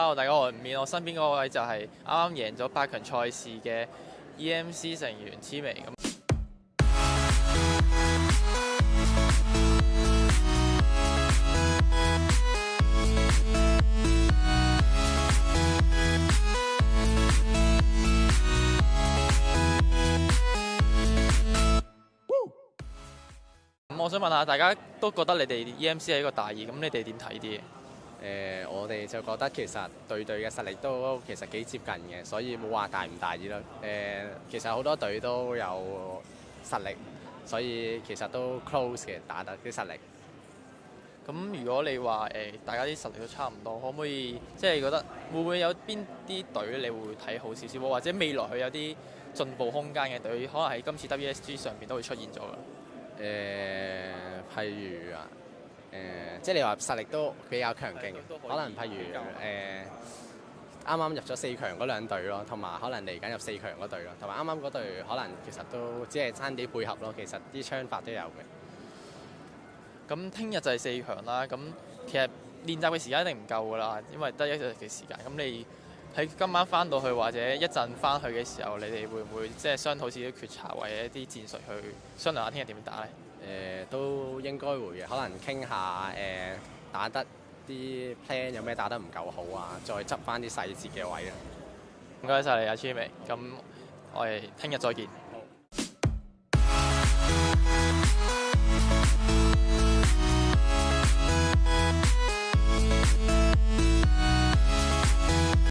Hello，大家好，我唔免，我身邊嗰位就係啱啱贏咗八強賽事嘅 EMC 成員痴眉咁。咁，我想問下，大家都覺得你哋 EMC 係一個大熱，咁你哋點睇啲？誒，我哋就覺得其實隊隊嘅實力都其實幾接近嘅，所以冇話大唔大意咯。誒，其實好多隊都有實力，所以其實都 close 嘅打得啲實力。咁如果你話誒，大家啲實力都差唔多，可唔可以即係覺得會唔會有邊啲隊你會睇好少少？或者未來佢有啲進步空間嘅隊，可能喺今次 WSG 上邊都會出現咗嘅？誒，譬如啊，誒。即係你話實力都比較強勁可能譬如誒，啱啱入咗四強嗰兩隊咯，同埋可能嚟緊入四強嗰隊咯，同埋啱啱嗰隊可能其實都只係爭啲配合咯，其實啲槍法都有嘅。咁聽日就係四強啦，咁其實練習嘅時間一定唔夠噶啦，因為得一日嘅時間，咁你。喺今晚翻到去或者一陣翻去嘅時候，你哋會唔會即係商好自己決策或者一啲戰術去商量下聽日點打咧？誒，都應該會，可能傾下誒打得啲 plan 有咩打得唔夠好啊，再執翻啲細節嘅位啊。唔該晒你阿 m 尾，咁我哋聽日再見。